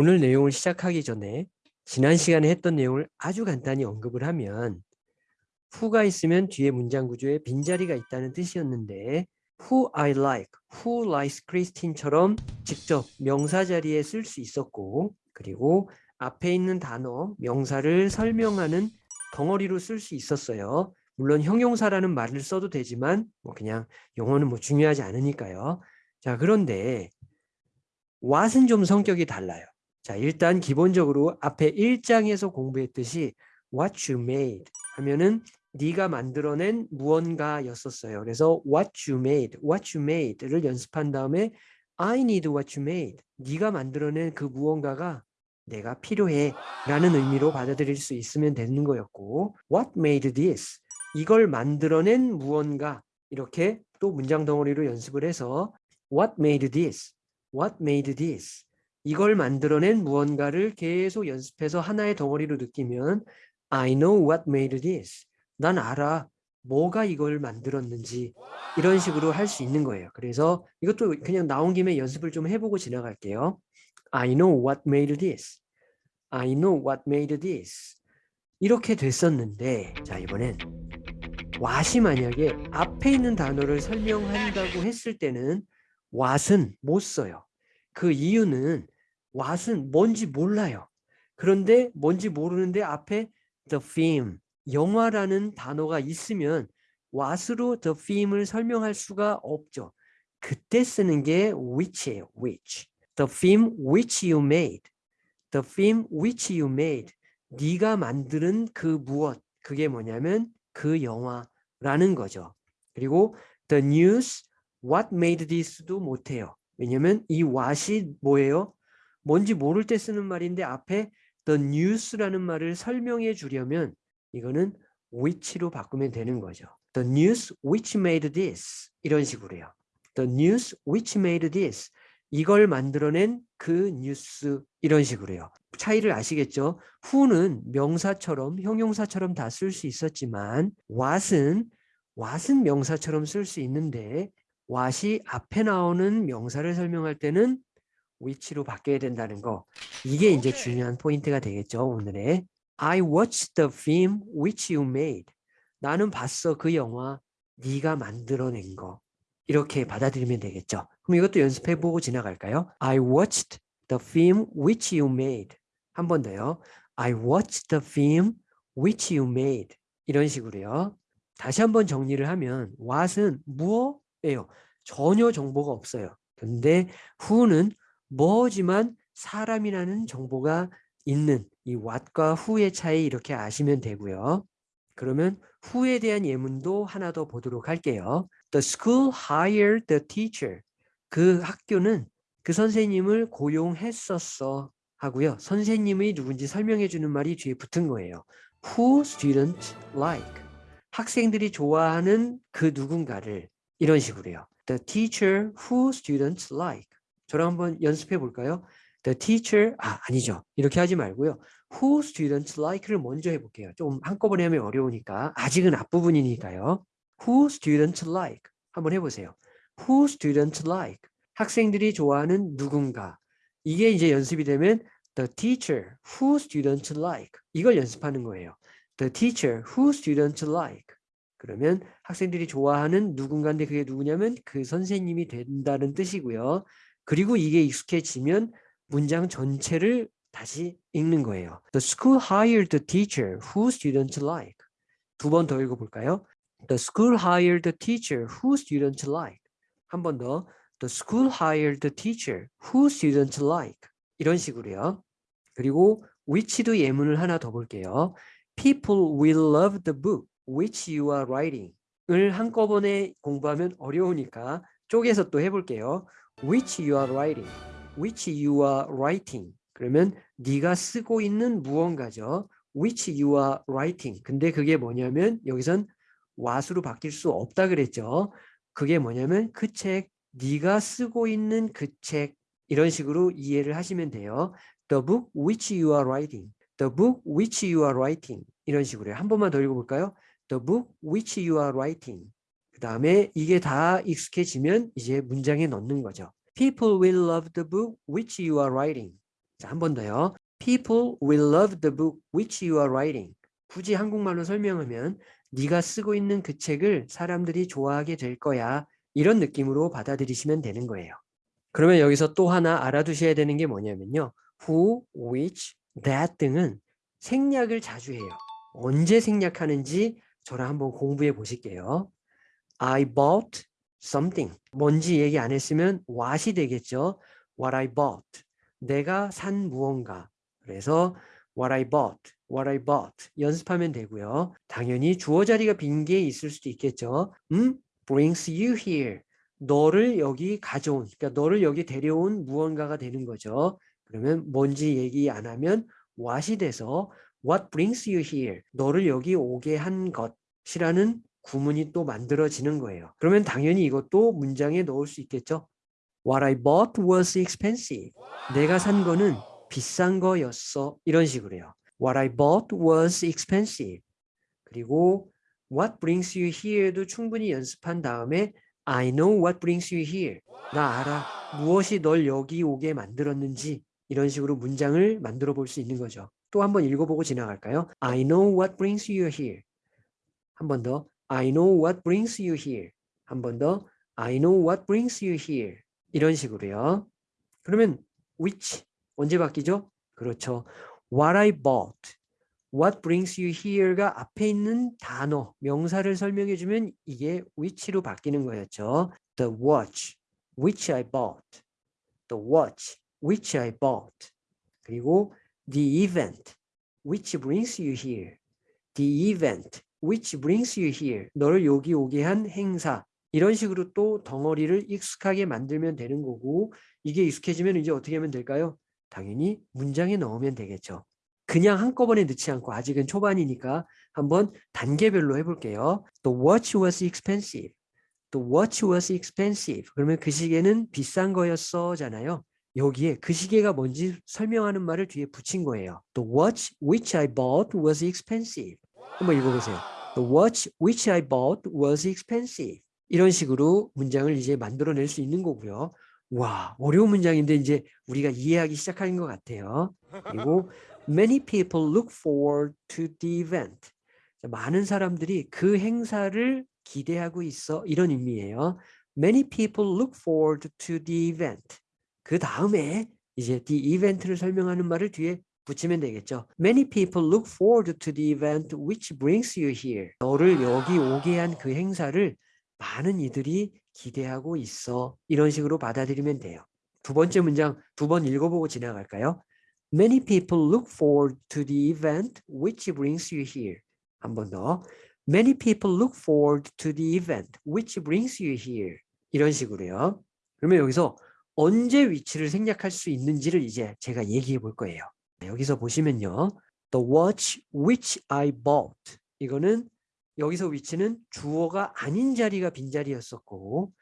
오늘 내용을 시작하기 전에 지난 시간에 했던 내용을 아주 간단히 언급을 하면 who가 있으면 뒤에 문장 구조에 빈자리가 있다는 뜻이었는데 who I like, who likes Christine처럼 직접 명사 자리에 쓸 수 있었고 그리고 앞에 있는 단어, 명사를 설명하는 덩어리로 쓸 수 있었어요. 물론 형용사라는 말을 써도 되지만 뭐 그냥 용어는 뭐 중요하지 않으니까요. 자 그런데 what은 좀 성격이 달라요. 자 일단 기본적으로 앞에 1장에서 공부했듯이 what you made 하면은 네가 만들어낸 무언가였었어요. 그래서 what you made, what you made를 연습한 다음에 I need what you made. 네가 만들어낸 그 무언가가 내가 필요해 라는 의미로 받아들일 수 있으면 되는 거였고 what made this? 이걸 만들어낸 무언가 이렇게 또 문장 덩어리로 연습을 해서 what made this? what made this? 이걸 만들어낸 무언가를 계속 연습해서 하나의 덩어리로 느끼면 I know what made this. 난 알아. 뭐가 이걸 만들었는지 이런 식으로 할 수 있는 거예요. 그래서 이것도 그냥 나온 김에 연습을 좀 해보고 지나갈게요. I know what made this. I know what made this. 이렇게 됐었는데 자 이번엔 what이 만약에 앞에 있는 단어를 설명한다고 했을 때는 what은 못 써요. 그 이유는 what은 뭔지 몰라요. 그런데 뭔지 모르는데 앞에 the film, 영화라는 단어가 있으면 what으로 the film을 설명할 수가 없죠. 그때 쓰는 게 which예요. which. The film which you made. The film which you made. 네가 만드는 그 무엇. 그게 뭐냐면 그 영화라는 거죠. 그리고 the news what made this도 못해요. 왜냐면 이 what이 뭐예요? 뭔지 모를 때 쓰는 말인데 앞에 the news라는 말을 설명해 주려면 이거는 which로 바꾸면 되는 거죠. The news which made this 이런 식으로요. The news which made this 이걸 만들어낸 그 뉴스 이런 식으로요. 차이를 아시겠죠? who는 명사처럼 형용사처럼 다 쓸 수 있었지만 what은 what은 명사처럼 쓸 수 있는데 what이 앞에 나오는 명사를 설명할 때는 which로 바뀌어야 된다는 거. 이게 이제 중요한 포인트가 되겠죠 오늘의. I watched the film which you made. 나는 봤어 그 영화 네가 만들어낸 거. 이렇게 받아들이면 되겠죠. 그럼 이것도 연습해보고 지나갈까요? I watched the film which you made. 한 번 더요. I watched the film which you made. 이런 식으로요. 다시 한번 정리를 하면 what은 무엇예요. 전혀 정보가 없어요. 근데 who는 뭐지만 사람이라는 정보가 있는 이 what과 who의 차이 이렇게 아시면 되고요. 그러면 who에 대한 예문도 하나 더 보도록 할게요. The school hired the teacher. 그 학교는 그 선생님을 고용했었어 하고요. 선생님이 누군지 설명해 주는 말이 뒤에 붙은 거예요. Who students like. 학생들이 좋아하는 그 누군가를 이런 식으로요. The teacher who students like. 저랑 한번 연습해 볼까요? The teacher, 아, 아니죠. 이렇게 하지 말고요. Who students like를 먼저 해볼게요. 좀 한꺼번에 하면 어려우니까. 아직은 앞부분이니까요. Who students like. 한번 해보세요. Who students like. 학생들이 좋아하는 누군가. 이게 이제 연습이 되면 The teacher who students like. 이걸 연습하는 거예요. The teacher who students like. 그러면 학생들이 좋아하는 누군가인데 그게 누구냐면 그 선생님이 된다는 뜻이고요. 그리고 이게 익숙해지면 문장 전체를 다시 읽는 거예요. The school hired the teacher who students like. 두 번 더 읽어볼까요? The school hired the teacher who students like. 한 번 더. The school hired the teacher who students like. 이런 식으로요. 그리고 which도 예문을 하나 더 볼게요. People will love the book which you are writing. 을 한꺼번에 공부하면 어려우니까 쪼개서 또 해볼게요. Which you are writing, which you are writing. 그러면 네가 쓰고 있는 무언가죠. which you are writing. 근데 그게 뭐냐면 여기선 what으로 바뀔 수 없다 그랬죠. 그게 뭐냐면 그 책, 네가 쓰고 있는 그 책 이런 식으로 이해를 하시면 돼요. The book which you are writing. The book which you are writing. 이런 식으로요. 한 번만 더 읽어볼까요? The book which you are writing. 그 다음에 이게 다 익숙해지면 이제 문장에 넣는 거죠. People will love the book which you are writing. 자, 한 번 더요. People will love the book which you are writing. 굳이 한국말로 설명하면 네가 쓰고 있는 그 책을 사람들이 좋아하게 될 거야. 이런 느낌으로 받아들이시면 되는 거예요. 그러면 여기서 또 하나 알아두셔야 되는 게 뭐냐면요. who, which, that 등은 생략을 자주 해요. 언제 생략하는지 저랑 한번 공부해 보실게요. I bought something. 뭔지 얘기 안 했으면 what이 되겠죠. What I bought. 내가 산 무언가. 그래서 what I bought, what I bought 연습하면 되고요. 당연히 주어 자리가 빈 게 있을 수도 있겠죠. 음, brings you here. 너를 여기 가져온, 그러니까 너를 여기 데려온 무언가가 되는 거죠. 그러면 뭔지 얘기 안 하면 what이 돼서 what brings you here? 너를 여기 오게 한 것이라는 구문이 또 만들어지는 거예요. 그러면 당연히 이것도 문장에 넣을 수 있겠죠. What I bought was expensive. 내가 산 거는 비싼 거였어. 이런 식으로요. What I bought was expensive. 그리고 What brings you here도 충분히 연습한 다음에 I know what brings you here. 나 알아. 무엇이 널 여기 오게 만들었는지 이런 식으로 문장을 만들어 볼 수 있는 거죠. 또 한번 읽어보고 지나갈까요? I know what brings you here. 한 번 더. I know what brings you here. 한 번 더. I know what brings you here. 이런 식으로요. 그러면 which 언제 바뀌죠? 그렇죠. What I bought. What brings you here가 앞에 있는 단어, 명사를 설명해 주면 이게 which로 바뀌는 거였죠. The watch, which I bought. The watch, which I bought. 그리고 the event, which brings you here. The event, which brings you here. 너를 여기 오게 한 행사. 이런 식으로 또 덩어리를 익숙하게 만들면 되는 거고 이게 익숙해지면 이제 어떻게 하면 될까요? 당연히 문장에 넣으면 되겠죠. 그냥 한꺼번에 넣지 않고 아직은 초반이니까 한번 단계별로 해볼게요. The watch was expensive. The watch was expensive. 그러면 그 시계는 비싼 거였어잖아요. 여기에 그 시계가 뭔지 설명하는 말을 뒤에 붙인 거예요. The watch which I bought was expensive. 한번 읽어보세요. The watch which I bought was expensive. 이런 식으로 문장을 이제 만들어낼 수 있는 거고요. 와 어려운 문장인데 이제 우리가 이해하기 시작하는 것 같아요. 그리고 many people look forward to the event. 많은 사람들이 그 행사를 기대하고 있어 이런 의미예요. Many people look forward to the event. 그 다음에 이제 the event를 설명하는 말을 뒤에 붙이면 되겠죠. Many people look forward to the event which brings you here. 너를 여기 오게 한 그 행사를 많은 이들이 기대하고 있어. 이런 식으로 받아들이면 돼요. 두 번째 문장 두 번 읽어보고 지나갈까요? Many people look forward to the event which brings you here. 한 번 더. Many people look forward to the event which brings you here. 이런 식으로요. 그러면 여기서 언제 위치를 생략할 수 있는지를 이제 제가 얘기해 볼 거예요. 여기서 보시면요. The watch which I bought. 이거는 여기서 위치는 주어가 아닌 자리가 빈자리였었고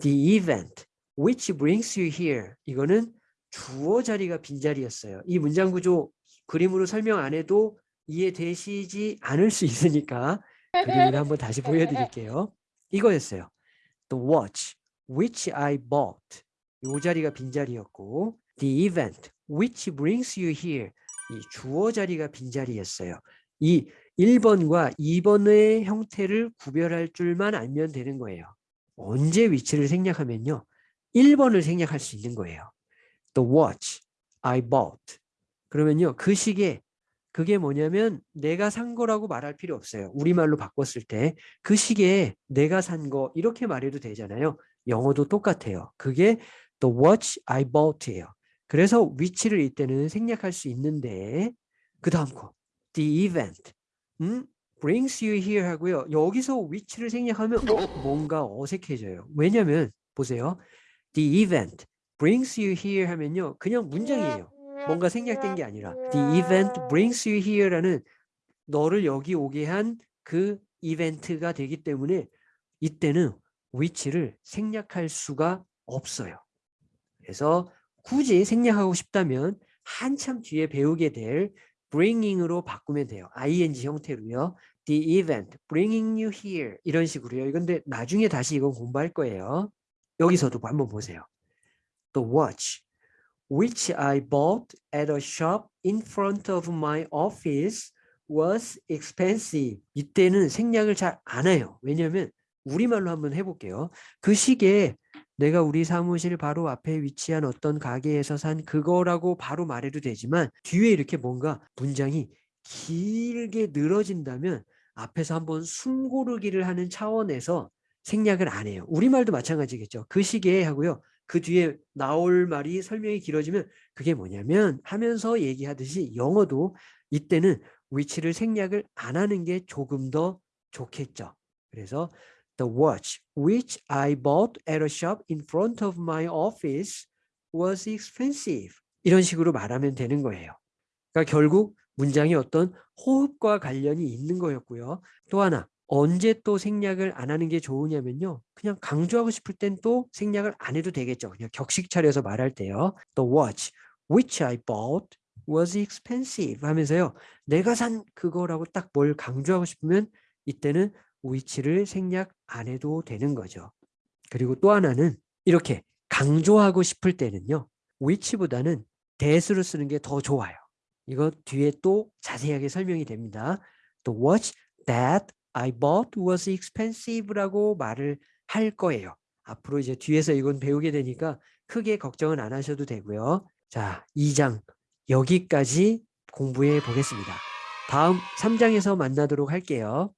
the event which brings you here 이거는 주어 자리가 빈자리였어요. 이 문장 구조 그림으로 설명 안 해도 이해되시지 않을 수 있으니까 그림을 한번 다시 보여드릴게요. 이거였어요. The watch which I bought 이 자리가 빈자리였고 the event which brings you here 이 주어 자리가 빈자리였어요. 이 1번과 2번의 형태를 구별할 줄만 알면 되는 거예요. 언제 위치를 생략하면요. 1번을 생략할 수 있는 거예요. The watch I bought. 그러면요. 그 시계 그게 뭐냐면 내가 산 거라고 말할 필요 없어요. 우리말로 바꿨을 때 그 시계에 내가 산 거 이렇게 말해도 되잖아요. 영어도 똑같아요. 그게 the watch I bought예요. 그래서 위치를 이때는 생략할 수 있는데 그 다음 거 the event 음? brings you here 하고요. 여기서 위치를 생략하면 뭔가 어색해져요. 왜냐면 보세요. The event brings you here 하면요. 그냥 문장이에요. 뭔가 생략된 게 아니라 The event brings you here라는 너를 여기 오게 한 그 이벤트가 되기 때문에 이때는 위치를 생략할 수가 없어요. 그래서 굳이 생략하고 싶다면 한참 뒤에 배우게 될 bringing으로 바꾸면 돼요. ing 형태로요. The event, bringing you here 이런 식으로요. 이건데 나중에 다시 이건 공부할 거예요. 여기서도 한번 보세요. The watch, which I bought at a shop in front of my office was expensive. 이때는 생략을 잘 안 해요. 왜냐하면 우리말로 한번 해볼게요. 그 시계에 내가 우리 사무실 바로 앞에 위치한 어떤 가게에서 산 그거라고 바로 말해도 되지만 뒤에 이렇게 뭔가 문장이 길게 늘어진다면 앞에서 한번 숨 고르기를 하는 차원에서 생략을 안 해요. 우리말도 마찬가지겠죠. 그 시기에 하고요. 그 뒤에 나올 말이 설명이 길어지면 그게 뭐냐면 하면서 얘기하듯이 영어도 이때는 which를 생략을 안 하는 게 조금 더 좋겠죠. 그래서 the watch which I bought at a shop in front of my office was expensive. 이런 식으로 말하면 되는 거예요. 그러니까 결국 문장이 어떤 호흡과 관련이 있는 거였고요. 또 하나 언제 또 생략을 안 하는 게 좋으냐면요. 그냥 강조하고 싶을 땐 또 생략을 안 해도 되겠죠. 그냥 격식 차려서 말할 때요. The watch which I bought was expensive 하면서요. 내가 산 그거라고 딱 뭘 강조하고 싶으면 이때는 which를 생략 안 해도 되는 거죠. 그리고 또 하나는 이렇게 강조하고 싶을 때는요. which보다는 that으로 쓰는 게 더 좋아요. 이거 뒤에 또 자세하게 설명이 됩니다. The watch that I bought was expensive라고 말을 할 거예요. 앞으로 이제 뒤에서 이건 배우게 되니까 크게 걱정은 안 하셔도 되고요. 자, 2장 여기까지 공부해 보겠습니다. 다음 3장에서 만나도록 할게요.